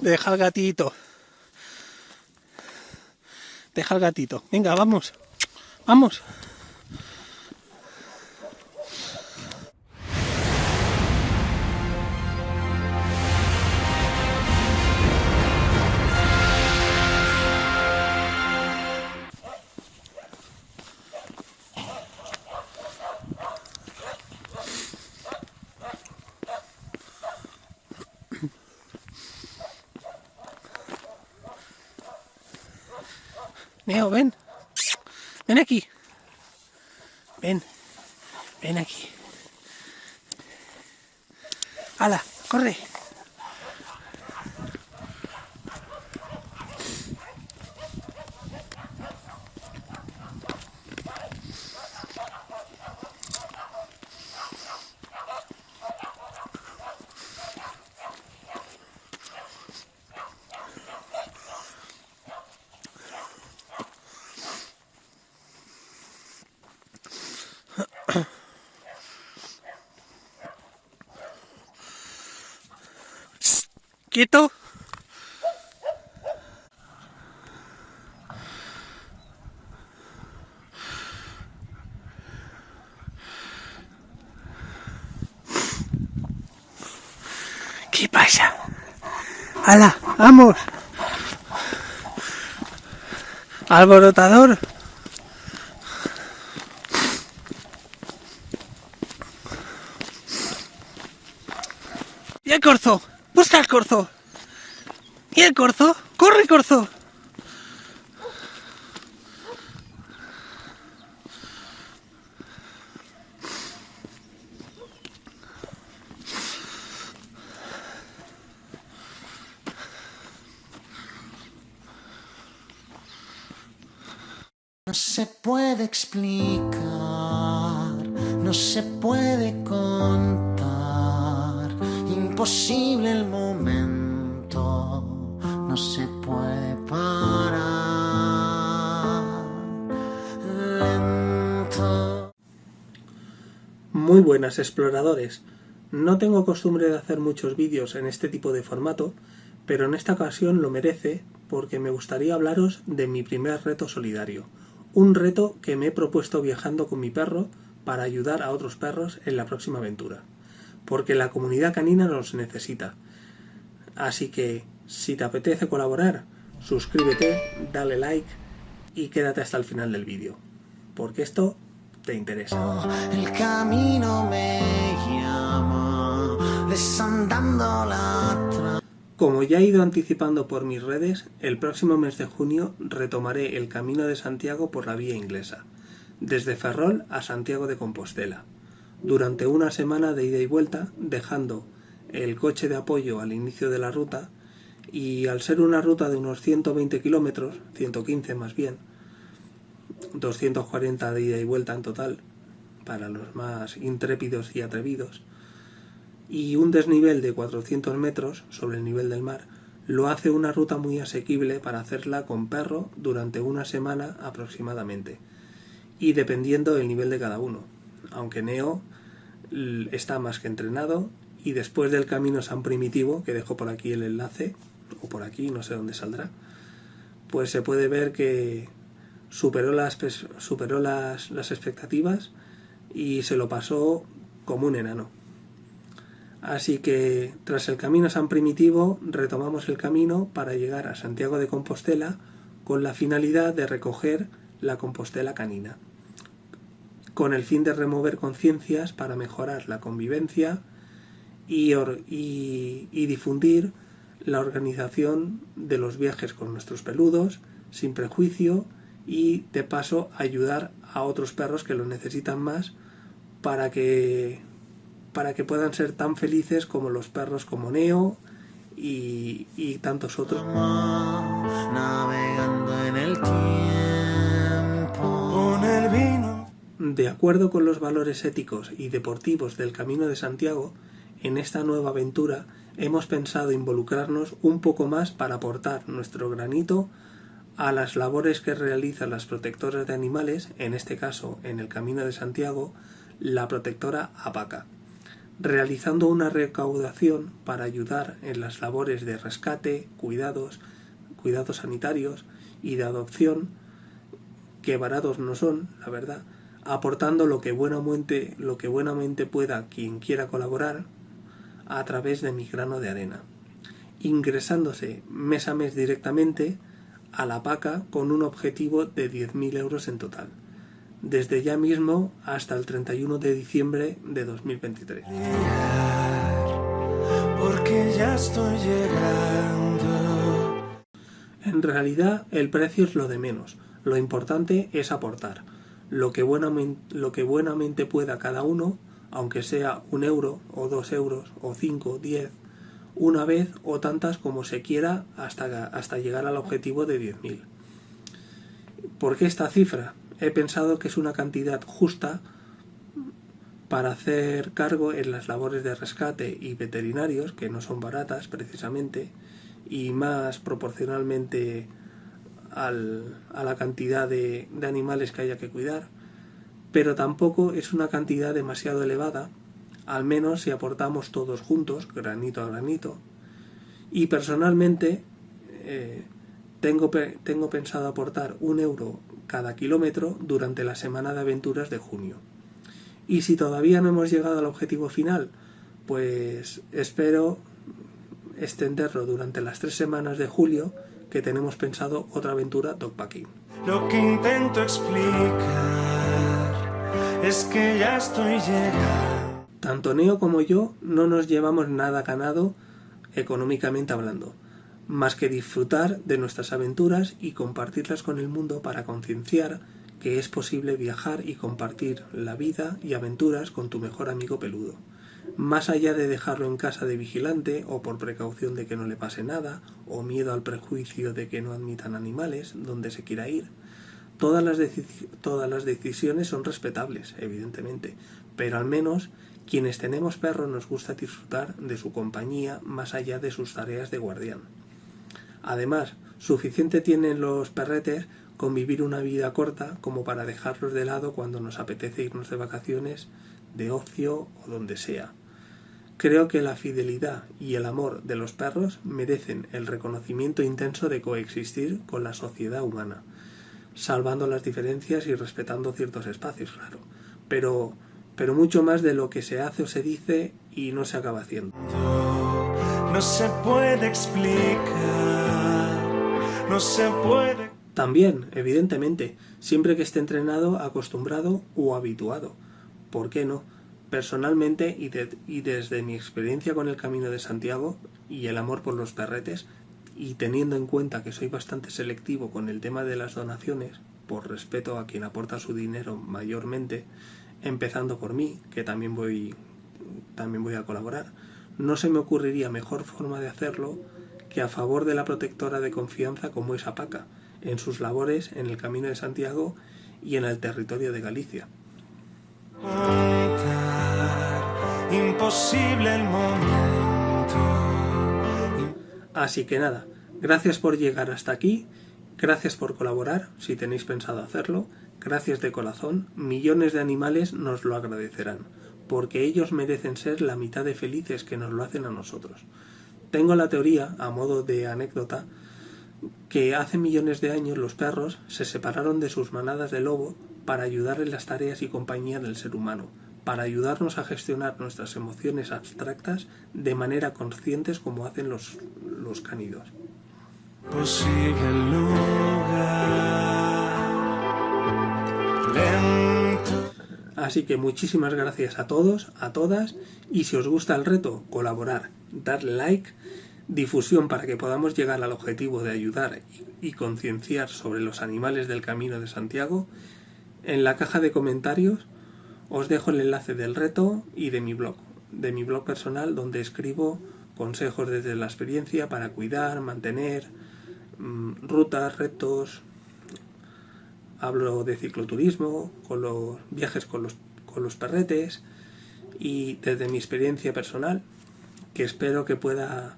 Deja el gatito. Deja el gatito. Venga, vamos. Vamos. Neo, ven. Ven aquí. Ven. Ven aquí. ¡Hala! ¡Corre! Quieto. ¿Qué pasa? ¡Hala! ¡Vamos! ¡Alborotador! ¡Y el corzo! ¡Busca el corzo! ¿Y el corzo? ¡Corre, corzo! No se puede explicar, no se puede contar, el momento, no se puede parar. Muy buenas exploradores. No tengo costumbre de hacer muchos vídeos en este tipo de formato, pero en esta ocasión lo merece porque me gustaría hablaros de mi primer reto solidario. Un reto que me he propuesto viajando con mi perro para ayudar a otros perros en la próxima aventura. Porque la comunidad canina nos necesita. Así que, si te apetece colaborar, suscríbete, dale like y quédate hasta el final del vídeo. Porque esto te interesa. El camino me llama, desandando la Como ya he ido anticipando por mis redes, el próximo mes de junio retomaré el Camino de Santiago por la vía inglesa, desde Ferrol a Santiago de Compostela, durante una semana de ida y vuelta, dejando el coche de apoyo al inicio de la ruta y al ser una ruta de unos 120 kilómetros, 115 más bien, 240 de ida y vuelta en total, para los más intrépidos y atrevidos, y un desnivel de 400 metros sobre el nivel del mar lo hace una ruta muy asequible para hacerla con perro durante una semana aproximadamente y dependiendo del nivel de cada uno aunque Neo está más que entrenado y después del camino San Primitivo que dejo por aquí el enlace o por aquí no sé dónde saldrá pues se puede ver que superó las superó las, las expectativas y se lo pasó como un enano. Así que tras el camino San Primitivo retomamos el camino para llegar a Santiago de Compostela con la finalidad de recoger la Compostela canina, con el fin de remover conciencias para mejorar la convivencia y, difundir la organización de los viajes con nuestros peludos sin prejuicio y de paso ayudar a otros perros que lo necesitan más para que para que puedan ser tan felices como los perros como Neo y, tantos otros. navegando en el. De acuerdo con los valores éticos y deportivos del Camino de Santiago, en esta nueva aventura hemos pensado involucrarnos un poco más para aportar nuestro granito a las labores que realizan las protectoras de animales, en este caso en el Camino de Santiago, la protectora APACA. realizando una recaudación para ayudar en las labores de rescate, cuidados, cuidados sanitarios y de adopción, que baratos no son, la verdad, aportando lo que buenamente, lo que buenamente pueda quien quiera colaborar a través de mi grano de arena, ingresándose mes a mes directamente a la PACA con un objetivo de 10.000 euros en total desde ya mismo hasta el 31 de diciembre de 2023. Porque ya estoy llegando. En realidad el precio es lo de menos, lo importante es aportar, lo que buenamente, lo que buenamente pueda cada uno, aunque sea un euro o dos euros o cinco, diez, una vez o tantas como se quiera hasta, hasta llegar al objetivo de 10.000. ¿Por qué esta cifra? he pensado que es una cantidad justa para hacer cargo en las labores de rescate y veterinarios, que no son baratas precisamente, y más proporcionalmente a la cantidad de, de animales que haya que cuidar, pero tampoco es una cantidad demasiado elevada, al menos si aportamos todos juntos, granito a granito. Y personalmente eh, tengo, tengo pensado aportar un euro cada kilómetro durante la semana de aventuras de junio. Y si todavía no hemos llegado al objetivo final, pues espero extenderlo durante las tres semanas de julio que tenemos pensado otra aventura dogpacking. Lo que intento explicar es que ya estoy llegando. Tanto Neo como yo no nos llevamos nada ganado económicamente hablando más que disfrutar de nuestras aventuras y compartirlas con el mundo para concienciar que es posible viajar y compartir la vida y aventuras con tu mejor amigo peludo. Más allá de dejarlo en casa de vigilante o por precaución de que no le pase nada o miedo al prejuicio de que no admitan animales donde se quiera ir, todas las, todas las decisiones son respetables, evidentemente, pero al menos quienes tenemos perros nos gusta disfrutar de su compañía más allá de sus tareas de guardián. Además, suficiente tienen los perretes con vivir una vida corta como para dejarlos de lado cuando nos apetece irnos de vacaciones, de ocio o donde sea. Creo que la fidelidad y el amor de los perros merecen el reconocimiento intenso de coexistir con la sociedad humana, salvando las diferencias y respetando ciertos espacios, claro, pero, pero mucho más de lo que se hace o se dice y no se acaba haciendo. No se puede explicar no se puede. También, evidentemente, siempre que esté entrenado, acostumbrado o habituado. ¿Por qué no? Personalmente y, desde mi experiencia con el Camino de Santiago y el amor por los perretes, y teniendo en cuenta que soy bastante selectivo con el tema de las donaciones, por respeto a quien aporta su dinero mayormente, empezando por mí, que también voy, también voy a colaborar, no se me ocurriría mejor forma de hacerlo que a favor de la protectora de confianza como es APACA, en sus labores en el Camino de Santiago y en el territorio de Galicia. Imposible el momento. Así que nada, gracias por llegar hasta aquí, gracias por colaborar, si tenéis pensado hacerlo, gracias de corazón, millones de animales nos lo agradecerán, porque ellos merecen ser la mitad de felices que nos lo hacen a nosotros. Tengo la teoría, a modo de anécdota, que hace millones de años los perros se separaron de sus manadas de lobo para ayudar en las tareas y compañía del ser humano, para ayudarnos a gestionar nuestras emociones abstractas de manera conscientes como hacen los, los canidos. Así que muchísimas gracias a todos, a todas, y si os gusta el reto, colaborar, darle like, difusión para que podamos llegar al objetivo de ayudar y concienciar sobre los animales del Camino de Santiago, en la caja de comentarios os dejo el enlace del reto y de mi blog, de mi blog personal donde escribo consejos desde la experiencia para cuidar, mantener mm, rutas, retos, hablo de cicloturismo, con los viajes con los, con los perretes y desde mi experiencia personal que espero que pueda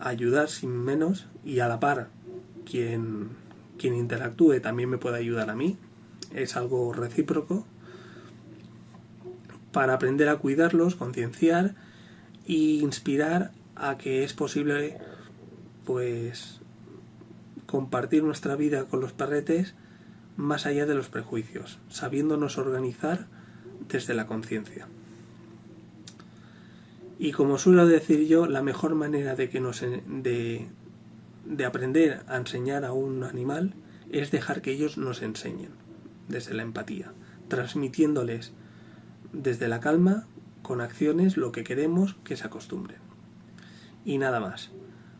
ayudar sin menos y a la par quien, quien interactúe también me pueda ayudar a mí. Es algo recíproco para aprender a cuidarlos, concienciar e inspirar a que es posible pues compartir nuestra vida con los perretes más allá de los prejuicios, sabiéndonos organizar desde la conciencia. Y como suelo decir yo, la mejor manera de que nos de, de aprender a enseñar a un animal es dejar que ellos nos enseñen desde la empatía, transmitiéndoles desde la calma, con acciones, lo que queremos que se acostumbren. Y nada más.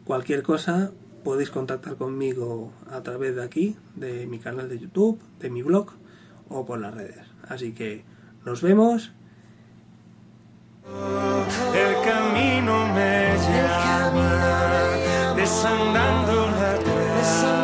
Cualquier cosa podéis contactar conmigo a través de aquí, de mi canal de YouTube, de mi blog o por las redes. Así que nos vemos. El camino me desandando la.